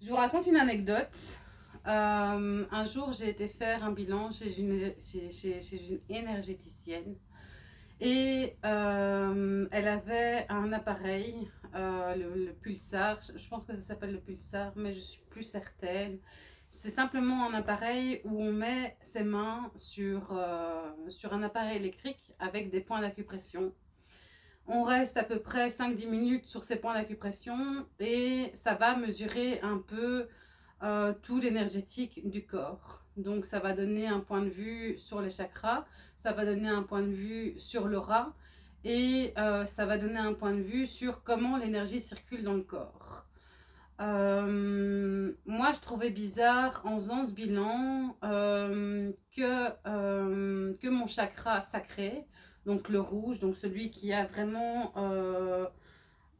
Je vous raconte une anecdote. Euh, un jour, j'ai été faire un bilan chez une, chez, une énergéticienne et euh, elle avait un appareil, euh, le, pulsar, je pense que ça s'appelle le pulsar, mais je suis plus certaine. C'est simplement un appareil où on met ses mains sur, sur un appareil électrique avec des points d'acupression on reste à peu près 5-10 minutes sur ces points d'acupression et ça va mesurer un peu euh, tout l'énergétique du corps. Donc ça va donner un point de vue sur les chakras, ça va donner un point de vue sur l'aura et euh, ça va donner un point de vue sur comment l'énergie circule dans le corps. Euh, moi, je trouvais bizarre en faisant ce bilan que, que mon chakra sacré, donc le rouge, donc celui qui a vraiment euh,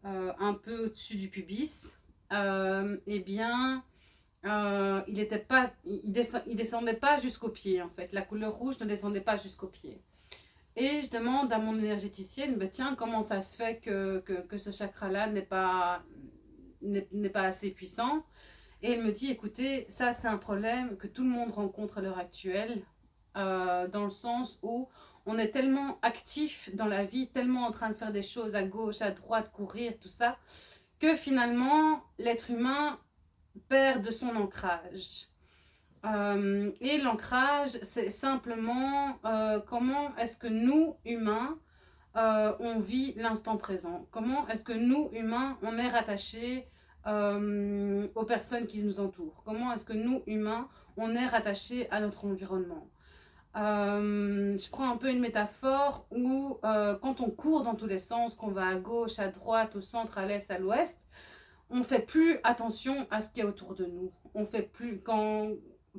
euh, un peu au-dessus du pubis, euh, eh bien, il n'était pas, il, descendait pas jusqu'au pied en fait. La couleur rouge ne descendait pas jusqu'au pied. Et je demande à mon énergéticienne, bah, tiens, comment ça se fait que, que, ce chakra-là n'est pas, n'est pas assez puissant? Et elle me dit, écoutez, ça c'est un problème que tout le monde rencontre à l'heure actuelle, dans le sens où on est tellement actif dans la vie, tellement en train de faire des choses à gauche, à droite, courir, tout ça, que finalement, l'être humain perd de son ancrage. Euh, et l'ancrage, c'est simplement euh, comment est-ce que nous, humains, euh, on vit l'instant présent? Comment est-ce que nous, humains, on est rattachés aux personnes qui nous entourent? Comment est-ce que nous, humains, on est rattachés à notre environnement? Euh, je prends un peu une métaphore où euh, quand on court dans tous les sens, qu'on va à gauche, à droite, au centre, à l'est, à l'ouest, on fait plus attention à ce qu'il y a autour de nous. On fait plus, quand,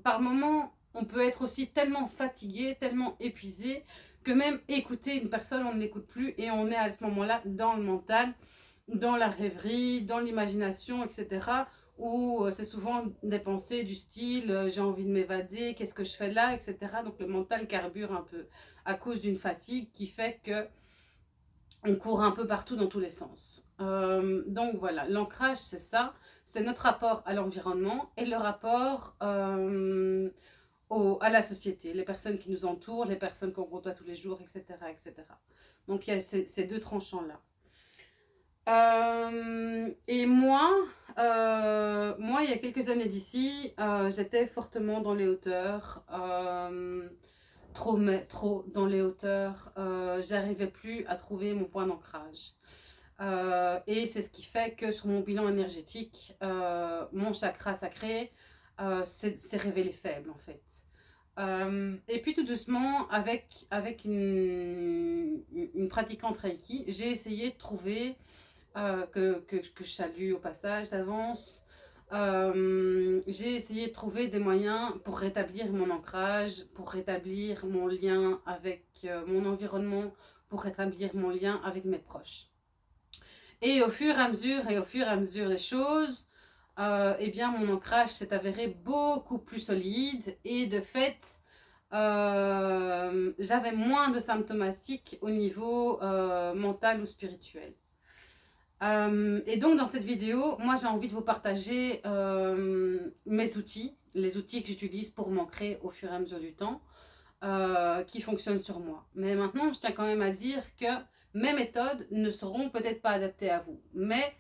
par moment, on peut être aussi tellement fatigué, tellement épuisé, que même écouter une personne, on ne l'écoute plus et on est à ce moment-là dans le mental, dans la rêverie, dans l'imagination, etc où euh, c'est souvent des pensées du style euh, j'ai envie de m'évader, qu'est-ce que je fais là, etc. Donc le mental carbure un peu à cause d'une fatigue qui fait que on court un peu partout dans tous les sens. Euh, donc voilà, l'ancrage c'est ça, c'est notre rapport à l'environnement et le rapport à la société, les personnes qui nous entourent, les personnes qu'on côtoie tous les jours, etc. etc. Donc il y a ces deux tranchants-là. Euh, et moi, euh, moi, il y a quelques années d'ici, euh, j'étais fortement dans les hauteurs, trop, mais, trop dans les hauteurs, j'arrivais plus à trouver mon point d'ancrage. et c'est ce qui fait que sur mon bilan énergétique, mon chakra sacré s'est révélé faible en fait. et puis tout doucement, avec, avec une, une pratiquante Reiki, j'ai essayé de trouver euh, que, que, que, je salue au passage d'avance. Euh, j'ai essayé de trouver des moyens pour rétablir mon ancrage, pour rétablir mon lien avec euh, mon environnement, pour rétablir mon lien avec mes proches. Et au fur et à mesure, et au fur et à mesure des choses, eh bien mon ancrage s'est avéré beaucoup plus solide et de fait, j'avais moins de symptomatiques au niveau mental ou spirituel. Euh, et donc dans cette vidéo, moi j'ai envie de vous partager euh, mes outils, les outils que j'utilise pour m'ancrer au fur et à mesure du temps, euh, qui fonctionnent sur moi. Mais maintenant, je tiens quand même à dire que mes méthodes ne seront peut-être pas adaptées à vous. Mais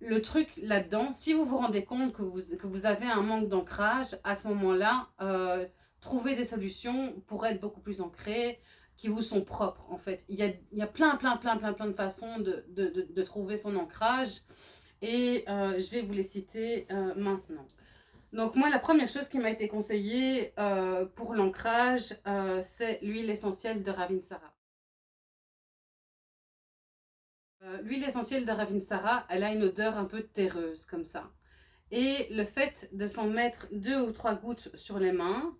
le truc là-dedans, si vous vous rendez compte que vous, avez un manque d'ancrage, à ce moment-là, trouver des solutions pour être beaucoup plus ancré, qui vous sont propres en fait. Il y a, plein, plein, plein, plein, plein de façons de, trouver son ancrage et euh, je vais vous les citer euh, maintenant. Donc moi, la première chose qui m'a été conseillée euh, pour l'ancrage, c'est l'huile essentielle de Ravinsara. l'huile essentielle de Ravinsara, elle a une odeur un peu terreuse comme ça. Et le fait de s'en mettre deux ou trois gouttes sur les mains,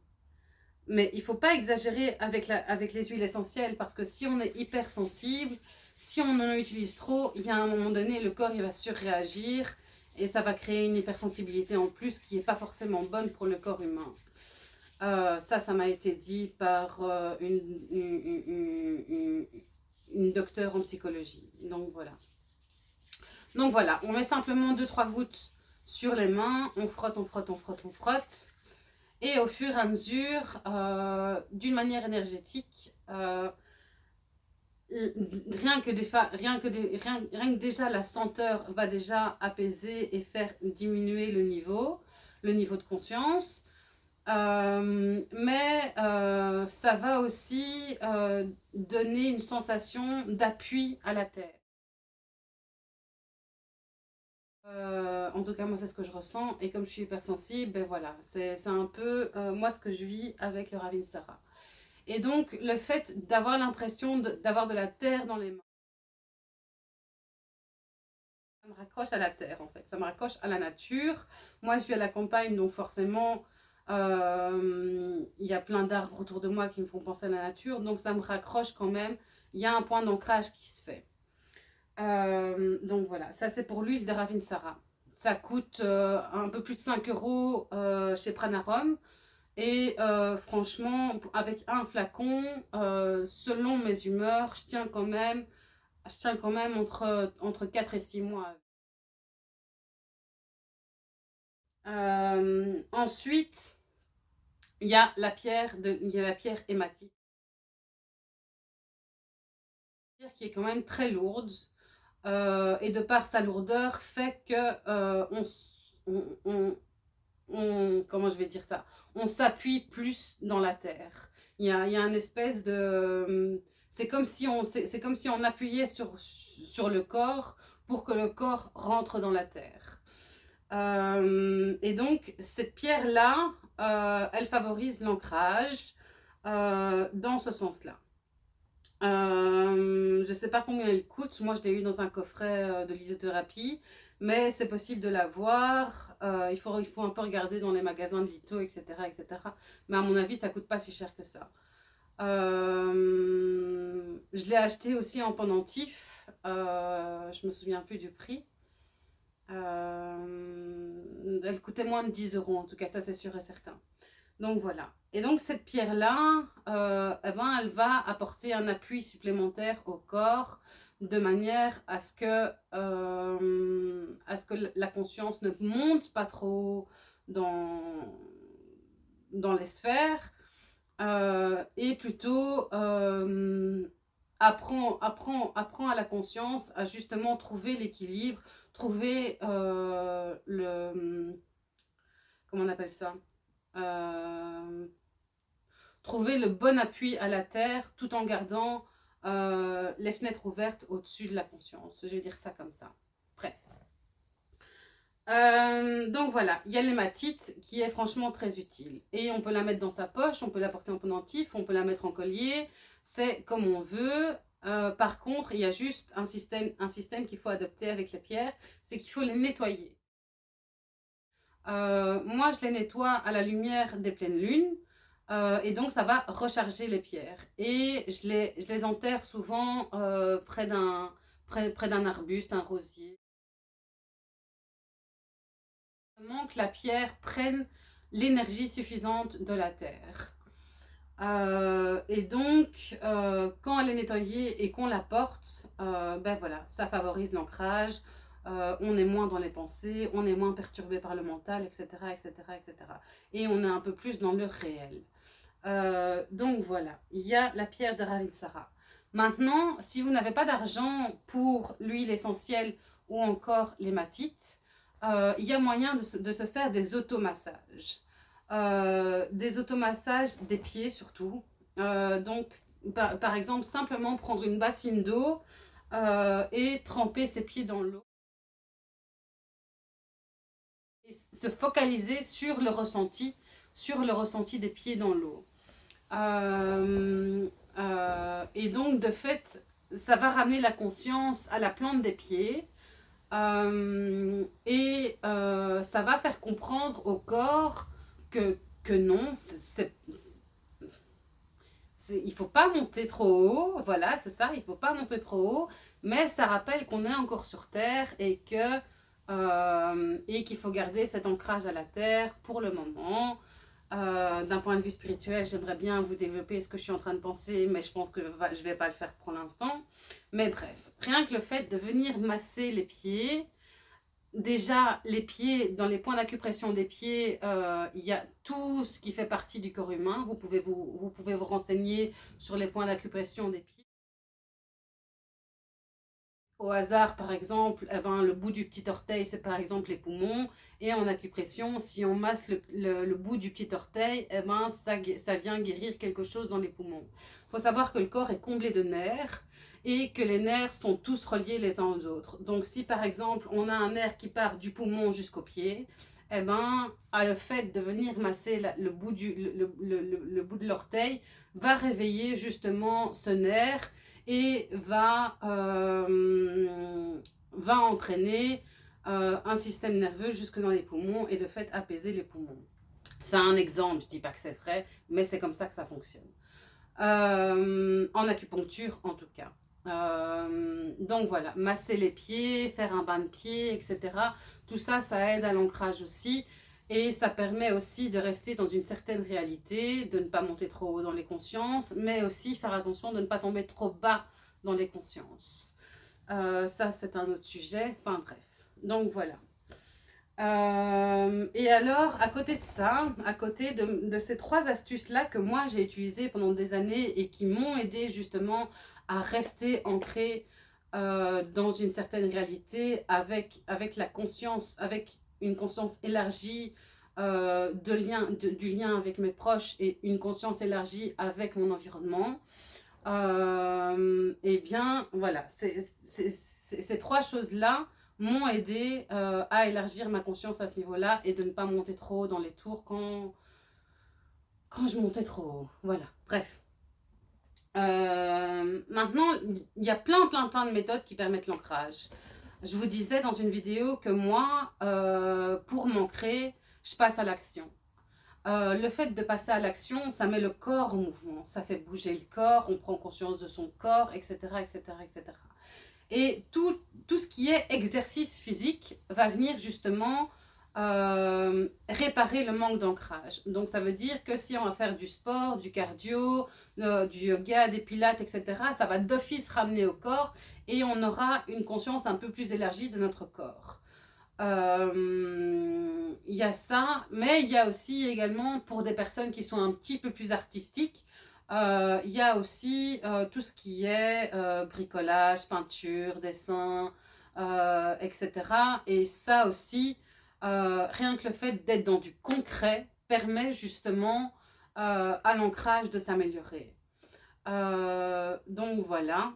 mais il ne faut pas exagérer avec, la, avec les huiles essentielles parce que si on est hypersensible, si on en utilise trop, il y a un moment donné, le corps il va surréagir et ça va créer une hypersensibilité en plus qui n'est pas forcément bonne pour le corps humain. Euh, ça, ça m'a été dit par euh, une, une, une, une, docteure en psychologie. Donc voilà. Donc voilà, on met simplement 2-3 gouttes sur les mains, on frotte, on frotte, on frotte, on frotte. Et au fur et à mesure, euh, d'une manière énergétique, euh, rien, que déjà la senteur va déjà apaiser et faire diminuer le niveau, le niveau de conscience. Euh, mais ça va aussi donner une sensation d'appui à la terre. Euh, en tout cas, moi, c'est ce que je ressens. Et comme je suis hypersensible, ben voilà, c'est un peu euh, moi ce que je vis avec le Ravinsara. Et donc, le fait d'avoir l'impression d'avoir de, la terre dans les mains, ça me raccroche à la terre, en fait. Ça me raccroche à la nature. Moi, je suis à la campagne, donc forcément, euh, il y a plein d'arbres autour de moi qui me font penser à la nature. Donc, ça me raccroche quand même. Il y a un point d'ancrage qui se fait. Euh, donc voilà, ça c'est pour l'huile de Ravinsara. Ça coûte euh, un peu plus de 5 euros euh, chez Pranarum. Et franchement, avec un flacon, selon mes humeurs, je tiens quand même, je tiens quand même entre, entre 4 et 6 mois. ensuite, il y a la pierre, de, y a la pierre qui est quand même très lourde. Euh, et de par sa lourdeur fait que euh, on, comment je vais dire ça, on s'appuie plus dans la terre. Il y a, il y a une espèce de, c'est comme si on, c'est comme si on appuyait sur sur le corps pour que le corps rentre dans la terre. Euh, et donc cette pierre là, elle favorise l'ancrage dans ce sens là. Euh, je ne sais pas combien elle coûte. Moi, je l'ai eu dans un coffret euh, de lithothérapie. Mais c'est possible de l'avoir. Euh, il, faut, il faut un peu regarder dans les magasins de litho, etc. etc. Mais à mon avis, ça ne coûte pas si cher que ça. je l'ai acheté aussi en pendentif. je me souviens plus du prix. elle coûtait moins de 10 euros en tout cas, ça c'est sûr et certain. Donc voilà. Et donc cette pierre-là, euh, eh ben, elle va apporter un appui supplémentaire au corps de manière à ce que, euh, à ce que la conscience ne monte pas trop dans, dans les sphères euh, et plutôt apprend, apprend, apprend à la conscience à justement trouver l'équilibre, trouver le... Comment on appelle ça? Euh, trouver le bon appui à la terre tout en gardant euh, les fenêtres ouvertes au-dessus de la conscience. Je vais dire ça comme ça. Bref. Euh, donc voilà, il y a l'hématite qui est franchement très utile. Et on peut la mettre dans sa poche, on peut la porter en pendentif, on peut la mettre en collier. C'est comme on veut. par contre, il y a juste un système, un système qu'il faut adopter avec les pierres, c'est qu'il faut les nettoyer. Euh, moi, je les nettoie à la lumière des pleines lunes. Euh, et donc, ça va recharger les pierres. Et je les, je les enterre souvent euh, près d'un près, près arbuste, un rosier. que la pierre prenne l'énergie suffisante de la terre. et donc, quand elle est nettoyée et qu'on la porte, ben voilà, ça favorise l'ancrage, euh, on est moins dans les pensées, on est moins perturbé par le mental, etc., etc., etc. Et on est un peu plus dans le réel. Euh, donc voilà, il y a la pierre de Ravinsara. Maintenant, si vous n'avez pas d'argent pour l'huile essentielle ou encore l'hématite, euh, il y a moyen de se, faire des automassages. des automassages des pieds surtout. donc, par, exemple, simplement prendre une bassine d'eau et tremper ses pieds dans l'eau. Se focaliser sur le ressenti, sur le ressenti des pieds dans l'eau. Euh, euh, et donc, de fait, ça va ramener la conscience à la plante des pieds. Euh, et ça va faire comprendre au corps que, que non, c'est il faut pas monter trop haut, voilà, c'est ça, il faut pas monter trop haut, mais ça rappelle qu'on est encore sur Terre et que euh, et qu'il faut garder cet ancrage à la terre pour le moment. Euh, d'un point de vue spirituel, j'aimerais bien vous développer ce que je suis en train de penser, mais je pense que je ne vais pas le faire pour l'instant. Mais bref, rien que le fait de venir masser les pieds, déjà, les pieds, dans les points d'acupression des pieds, euh, il y a tout ce qui fait partie du corps humain. Vous pouvez vous, vous, pouvez vous renseigner sur les points d'acupression des pieds. Au hasard, par exemple, eh ben, le bout du petit orteil, c'est par exemple les poumons. Et en acupression, si on masse le, bout du petit orteil, eh ben, ça, ça vient guérir quelque chose dans les poumons. Il faut savoir que le corps est comblé de nerfs et que les nerfs sont tous reliés les uns aux autres. Donc si par exemple on a un nerf qui part du poumon jusqu'au pied, eh ben, à le fait de venir masser le, bout du, le, bout de l'orteil va réveiller justement ce nerf et va, euh, entraîner euh, un système nerveux jusque dans les poumons et de fait apaiser les poumons. C'est un exemple, je ne dis pas que c'est vrai, mais c'est comme ça que ça fonctionne. Euh, en acupuncture en tout cas. Donc voilà, masser les pieds, faire un bain de pieds, etc. Tout ça, ça aide à l'ancrage aussi. Et ça permet aussi de rester dans une certaine réalité, de ne pas monter trop haut dans les consciences, mais aussi faire attention de ne pas tomber trop bas dans les consciences. Euh, ça, c'est un autre sujet. Enfin bref, donc voilà. Euh, et alors, à côté de ça, à côté de, ces trois astuces-là que moi j'ai utilisées pendant des années et qui m'ont aidé justement à rester ancré euh, dans une certaine réalité avec, avec la conscience, avec une conscience élargie euh, de lien, du lien avec mes proches et une conscience élargie avec mon environnement. Euh, et eh bien, voilà, ces trois choses-là m'ont aidé euh, à élargir ma conscience à ce niveau-là et de ne pas monter trop haut dans les tours quand, quand je montais trop haut. Voilà, bref. Euh, maintenant, il y a plein, plein, plein de méthodes qui permettent l'ancrage. Je vous disais dans une vidéo que moi, euh, pour m'ancrer, je passe à l'action. le fait de passer à l'action, ça met le corps en mouvement, ça fait bouger le corps, on prend conscience de son corps, etc. etc., etc. Et tout, tout, ce qui est exercice physique va venir justement euh, réparer le manque d'ancrage. Donc ça veut dire que si on va faire du sport, du cardio, euh, du yoga, des pilates, etc., ça va d'office ramener au corps et on aura une conscience un peu plus élargie de notre corps. Euh, il y a ça, mais il y a aussi également pour des personnes qui sont un petit peu plus artistiques, euh, il y a aussi euh, tout ce qui est bricolage, peinture, dessin, etc. Et ça aussi, rien que le fait d'être dans du concret permet justement à l'ancrage de s'améliorer. donc voilà.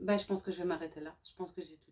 Ben, je pense que je vais m'arrêter là. Je pense que j'ai tout